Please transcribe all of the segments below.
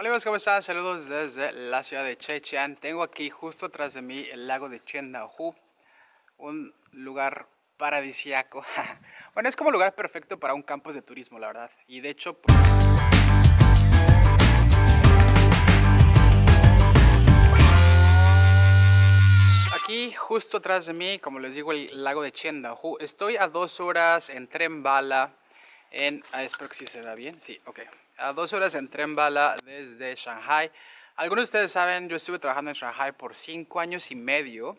Hola amigos, ¿cómo están? Saludos desde la ciudad de Chechian. Tengo aquí justo atrás de mí el lago de Chendahu, un lugar paradisiaco. bueno, es como lugar perfecto para un campus de turismo, la verdad. Y de hecho... Pues, aquí justo atrás de mí, como les digo, el lago de Chendahu. Estoy a dos horas en tren bala en... Ah, espero que sí se vea bien. Sí, ok a dos horas en tren bala desde Shanghai. Algunos de ustedes saben, yo estuve trabajando en Shanghai por cinco años y medio.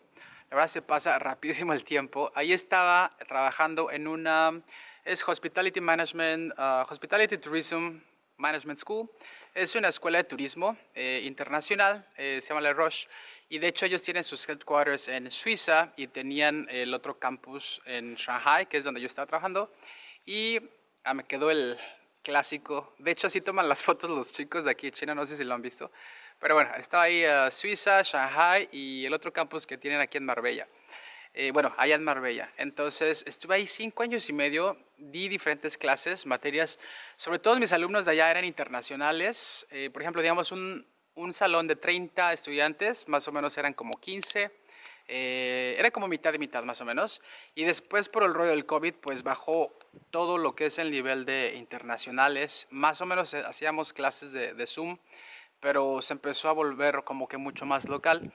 La verdad se pasa rapidísimo el tiempo. Ahí estaba trabajando en una, es Hospitality Management, uh, Hospitality Tourism Management School. Es una escuela de turismo eh, internacional, eh, se llama Le Roche. Y de hecho ellos tienen sus headquarters en Suiza y tenían el otro campus en Shanghai, que es donde yo estaba trabajando. Y ah, me quedó el, clásico. De hecho, así toman las fotos los chicos de aquí de China, no sé si lo han visto. Pero bueno, estaba ahí uh, Suiza, Shanghai y el otro campus que tienen aquí en Marbella. Eh, bueno, allá en Marbella. Entonces, estuve ahí cinco años y medio, di diferentes clases, materias. Sobre todo mis alumnos de allá eran internacionales. Eh, por ejemplo, digamos, un, un salón de 30 estudiantes, más o menos eran como 15 eh, era como mitad de mitad más o menos. Y después por el rollo del COVID, pues bajó todo lo que es el nivel de internacionales. Más o menos eh, hacíamos clases de, de Zoom, pero se empezó a volver como que mucho más local.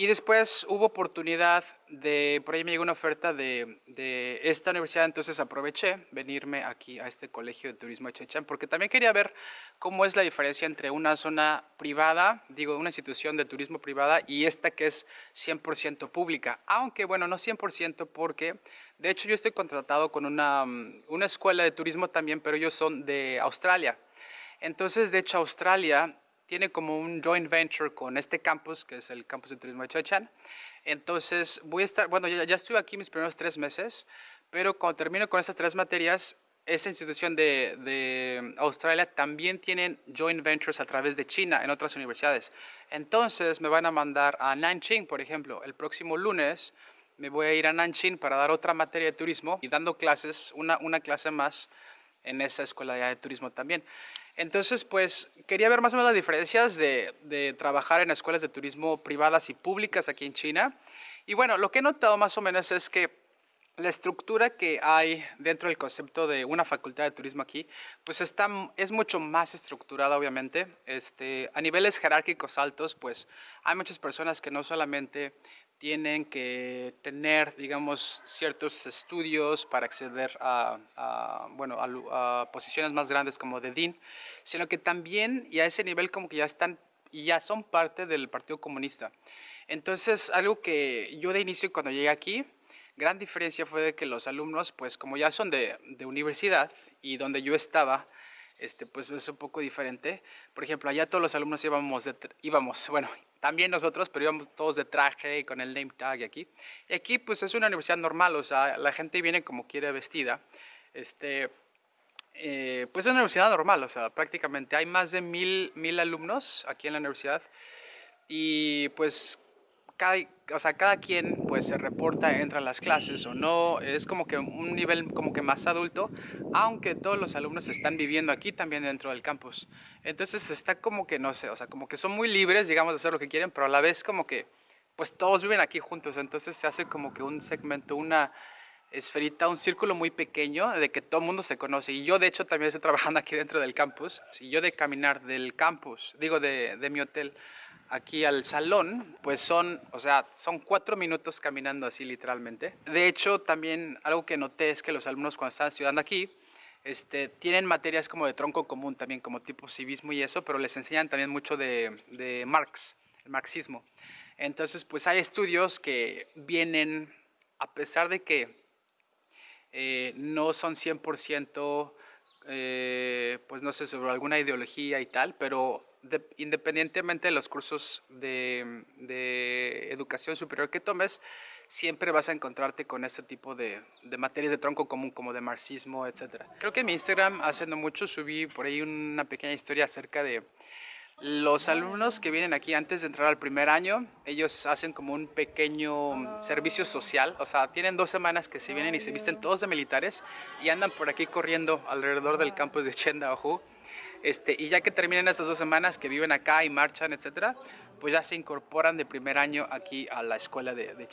Y después hubo oportunidad de, por ahí me llegó una oferta de, de, esta universidad, entonces aproveché venirme aquí a este colegio de turismo de Chechán, porque también quería ver cómo es la diferencia entre una zona privada, digo, una institución de turismo privada y esta que es 100% pública. Aunque, bueno, no 100% porque, de hecho, yo estoy contratado con una, una escuela de turismo también, pero ellos son de Australia. Entonces, de hecho, Australia tiene como un joint venture con este campus, que es el campus de turismo de Chachan. Entonces voy a estar, bueno, ya, ya estuve aquí mis primeros tres meses, pero cuando termino con estas tres materias, esta institución de, de, Australia también tienen joint ventures a través de China en otras universidades. Entonces me van a mandar a Nanjing, por ejemplo, el próximo lunes me voy a ir a Nanjing para dar otra materia de turismo y dando clases, una, una clase más en esa escuela de turismo también. Entonces, pues quería ver más o menos las diferencias de, trabajar en escuelas de turismo privadas y públicas aquí en China. Y bueno, lo que he notado más o menos es que la estructura que hay dentro del concepto de una facultad de turismo aquí, pues está, es mucho más estructurada obviamente. Este, a niveles jerárquicos altos, pues hay muchas personas que no solamente tienen que tener, digamos, ciertos estudios para acceder a, bueno, a, posiciones más grandes como de DIN, sino que también, y a ese nivel como que ya están, y ya son parte del Partido Comunista. Entonces, algo que yo de inicio cuando llegué aquí, gran diferencia fue de que los alumnos, pues como ya son de, de universidad y donde yo estaba, este, pues es un poco diferente. Por ejemplo, allá todos los alumnos íbamos, íbamos, bueno, también nosotros, pero íbamos todos de traje y con el name tag aquí. Y aquí pues es una universidad normal, o sea, la gente viene como quiere vestida. Este, eh, pues es una universidad normal, o sea, prácticamente hay más de mil, mil alumnos aquí en la universidad. Y pues cada, o sea, cada quien pues se reporta, entra a las clases o no, es como que un nivel como que más adulto, aunque todos los alumnos están viviendo aquí también dentro del campus. Entonces está como que, no sé, o sea, como que son muy libres, digamos, de hacer lo que quieren, pero a la vez como que pues todos viven aquí juntos, entonces se hace como que un segmento, una esferita, un círculo muy pequeño de que todo el mundo se conoce. Y yo de hecho también estoy trabajando aquí dentro del campus, si yo de caminar del campus, digo de, de mi hotel, aquí al salón, pues son, o sea, son cuatro minutos caminando así literalmente. De hecho, también algo que noté es que los alumnos cuando están estudiando aquí, este, tienen materias como de tronco común también, como tipo civismo y eso, pero les enseñan también mucho de, de Marx, el marxismo. Entonces, pues hay estudios que vienen, a pesar de que eh, no son 100%, eh, pues no sé, sobre alguna ideología y tal, pero independientemente de los cursos de, de, educación superior que tomes, siempre vas a encontrarte con ese tipo de, de, materias de tronco común como de marxismo, etc. Creo que en mi Instagram hace no mucho subí por ahí una pequeña historia acerca de los alumnos que vienen aquí antes de entrar al primer año, ellos hacen como un pequeño servicio social, o sea, tienen dos semanas que se vienen y se visten todos de militares y andan por aquí corriendo alrededor del campus de Chendaohu Este, y ya que terminan estas dos semanas que viven acá y marchan, etcétera, pues ya se incorporan de primer año aquí a la escuela de, de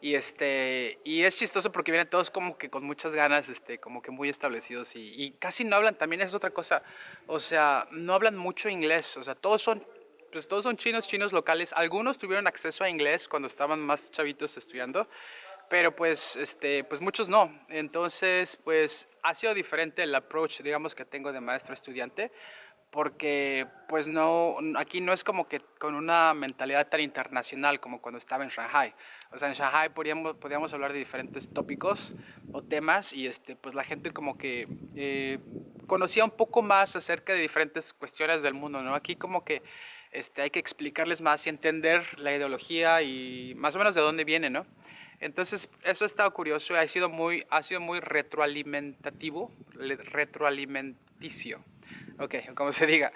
Y, este, y es chistoso porque vienen todos como que con muchas ganas, este, como que muy establecidos y, y casi no hablan, también es otra cosa, o sea, no hablan mucho inglés, o sea, todos son pues todos son chinos, chinos locales. Algunos tuvieron acceso a inglés cuando estaban más chavitos estudiando, pero pues, este, pues muchos no. Entonces, pues ha sido diferente el approach, digamos, que tengo de maestro-estudiante, porque pues no, aquí no es como que con una mentalidad tan internacional como cuando estaba en Shanghai. O sea, en Shanghai podíamos, podíamos hablar de diferentes tópicos o temas y este, pues la gente como que eh, conocía un poco más acerca de diferentes cuestiones del mundo, ¿no? Aquí como que este, hay que explicarles más y entender la ideología y más o menos de dónde viene, ¿no? Entonces, eso ha estado curioso, ha sido muy, ha sido muy retroalimentativo, retroalimenticio, ok, como se diga.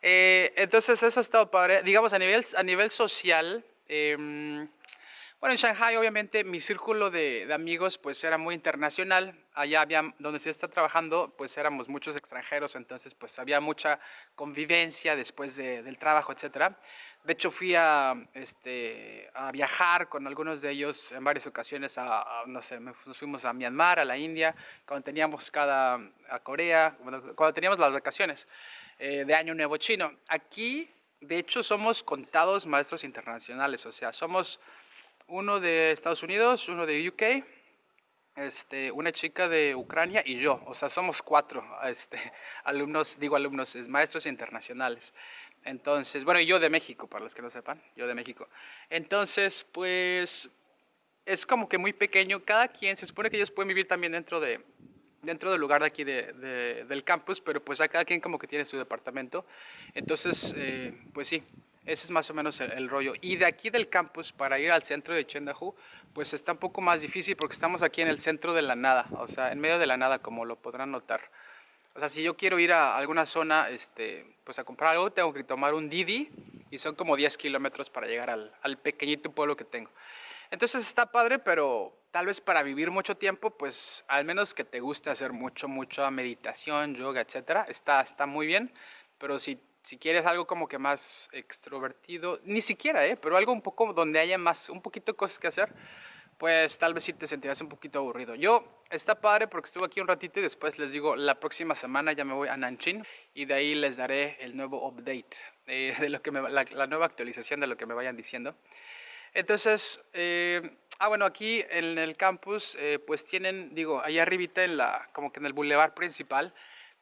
Eh, entonces, eso ha estado padre. Digamos, a nivel, a nivel social, em, bueno, en Shanghai, obviamente, mi círculo de, de, amigos, pues, era muy internacional. Allá había, donde se está trabajando, pues, éramos muchos extranjeros, entonces, pues, había mucha convivencia después de, del trabajo, etcétera. De hecho, fui a, este, a viajar con algunos de ellos en varias ocasiones a, no sé, nos fuimos a Myanmar, a la India, cuando teníamos cada, a Corea, cuando, teníamos las vacaciones eh, de Año Nuevo Chino. Aquí, de hecho, somos contados maestros internacionales, o sea, somos uno de Estados Unidos, uno de UK, este, una chica de Ucrania y yo, o sea, somos cuatro este, alumnos, digo alumnos, maestros internacionales. Entonces, bueno, y yo de México, para los que no sepan, yo de México. Entonces, pues, es como que muy pequeño. Cada quien, se supone que ellos pueden vivir también dentro de dentro del lugar de aquí de, del campus, pero pues ya cada quien como que tiene su departamento. Entonces, eh, pues sí, ese es más o menos el, rollo. Y de aquí del campus para ir al centro de Chendahu, pues está un poco más difícil porque estamos aquí en el centro de la nada, o sea, en medio de la nada, como lo podrán notar. O sea, si yo quiero ir a alguna zona, este, pues a comprar algo, tengo que tomar un Didi y son como 10 kilómetros para llegar al, al, pequeñito pueblo que tengo. Entonces está padre, pero tal vez para vivir mucho tiempo, pues al menos que te guste hacer mucho, mucha meditación, yoga, etcétera, está, está muy bien. Pero si, si quieres algo como que más extrovertido, ni siquiera, ¿eh? pero algo un poco donde haya más, un poquito cosas que hacer, pues tal vez sí te sentirás un poquito aburrido. Yo, está padre porque estuve aquí un ratito y después les digo, la próxima semana ya me voy a Nanjing y de ahí les daré el nuevo update, eh, de lo que me, la, la, nueva actualización de lo que me vayan diciendo. Entonces, eh, ah bueno, aquí en el campus eh, pues tienen, digo, allá arribita en la, como que en el bulevar principal,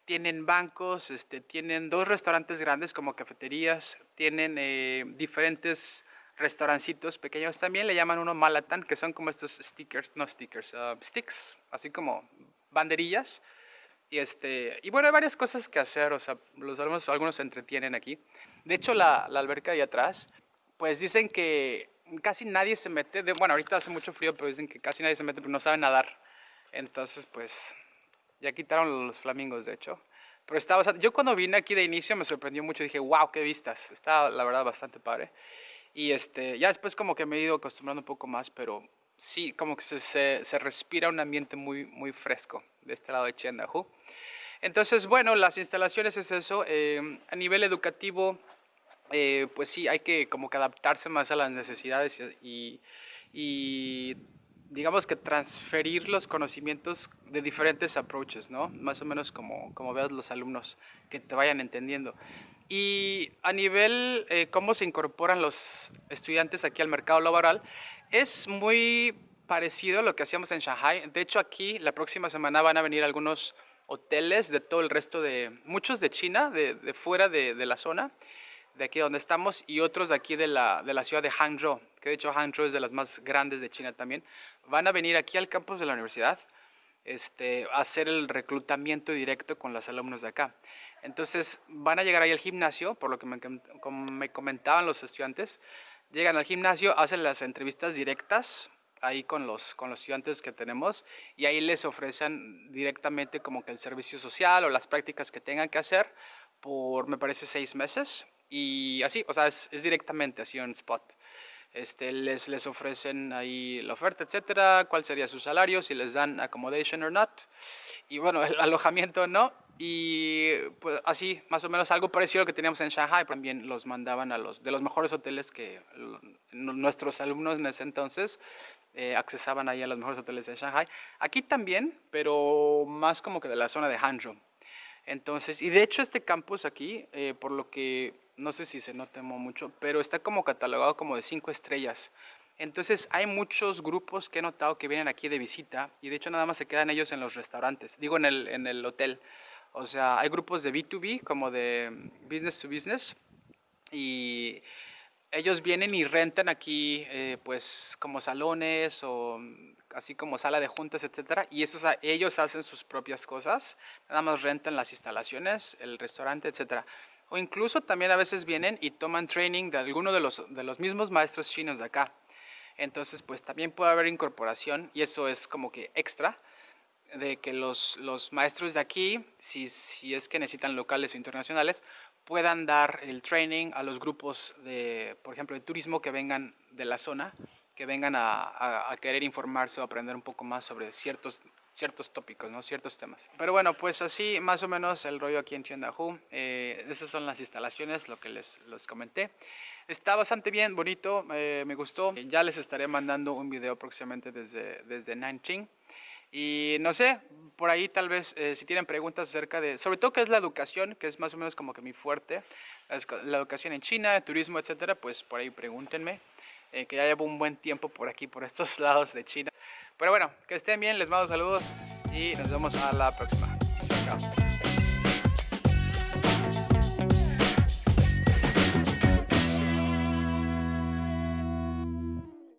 tienen bancos, este, tienen dos restaurantes grandes como cafeterías, tienen eh, diferentes restaurancitos pequeños también, le llaman uno Malatan, que son como estos stickers, no stickers, uh, sticks, así como banderillas. Y, este, y bueno, hay varias cosas que hacer, o sea, los alumnos, algunos se entretienen aquí. De hecho, la, la alberca ahí atrás, pues dicen que casi nadie se mete, de, bueno, ahorita hace mucho frío, pero dicen que casi nadie se mete porque no saben nadar. Entonces, pues, ya quitaron los flamingos, de hecho. Pero estaba, yo cuando vine aquí de inicio me sorprendió mucho, dije, wow, qué vistas. Está, la verdad, bastante padre. Y este, ya después como que me he ido acostumbrando un poco más, pero sí, como que se, se, respira un ambiente muy, muy fresco de este lado de Chendahu. Entonces, bueno, las instalaciones es eso. Eh, a nivel educativo, eh, pues sí, hay que como que adaptarse más a las necesidades y, y, digamos que transferir los conocimientos de diferentes approaches, ¿no? Más o menos como, como veas los alumnos que te vayan entendiendo. Y a nivel eh, cómo se incorporan los estudiantes aquí al mercado laboral, es muy parecido a lo que hacíamos en Shanghai. De hecho, aquí la próxima semana van a venir algunos hoteles de todo el resto de, muchos de China, de, de fuera de, de, la zona, de aquí donde estamos, y otros de aquí de la, de la ciudad de Hangzhou, que de hecho Hangzhou es de las más grandes de China también. Van a venir aquí al campus de la universidad este, a hacer el reclutamiento directo con los alumnos de acá. Entonces van a llegar ahí al gimnasio, por lo que me, comentaban los estudiantes, llegan al gimnasio, hacen las entrevistas directas ahí con los, con los estudiantes que tenemos y ahí les ofrecen directamente como que el servicio social o las prácticas que tengan que hacer por, me parece, seis meses y así, o sea, es, es directamente así en spot. Este, les, les ofrecen ahí la oferta, etcétera, cuál sería su salario, si les dan accommodation or not, y bueno, el alojamiento no, y pues así, más o menos algo parecido a lo que teníamos en Shanghai. También los mandaban a los de los mejores hoteles que nuestros alumnos en ese entonces eh, accesaban ahí a los mejores hoteles de Shanghai. Aquí también, pero más como que de la zona de Hangzhou. Entonces, y de hecho este campus aquí, eh, por lo que no sé si se nota mucho, pero está como catalogado como de cinco estrellas. Entonces hay muchos grupos que he notado que vienen aquí de visita y de hecho nada más se quedan ellos en los restaurantes, digo en el, en el hotel. O sea, hay grupos de B2B como de business to business y ellos vienen y rentan aquí eh, pues como salones o así como sala de juntas, etcétera, y esos, ellos hacen sus propias cosas, nada más rentan las instalaciones, el restaurante, etcétera. O incluso también a veces vienen y toman training de alguno de los, de los mismos maestros chinos de acá. Entonces, pues también puede haber incorporación y eso es como que extra de que los, los maestros de aquí, si, si es que necesitan locales o internacionales, puedan dar el training a los grupos de, por ejemplo, de turismo que vengan de la zona, que vengan a, a, querer informarse o aprender un poco más sobre ciertos, ciertos tópicos, ¿no? ciertos temas. Pero bueno, pues así más o menos el rollo aquí en Chendahu. Eh, esas son las instalaciones, lo que les, les comenté. Está bastante bien, bonito, eh, me gustó. Ya les estaré mandando un video próximamente desde, desde Nanjing. Y no sé, por ahí tal vez eh, si tienen preguntas acerca de, sobre todo qué es la educación, que es más o menos como que mi fuerte, la educación en China, el turismo, etcétera, pues por ahí pregúntenme, eh, que ya llevo un buen tiempo por aquí, por estos lados de China. Pero bueno, que estén bien, les mando saludos y nos vemos a la próxima.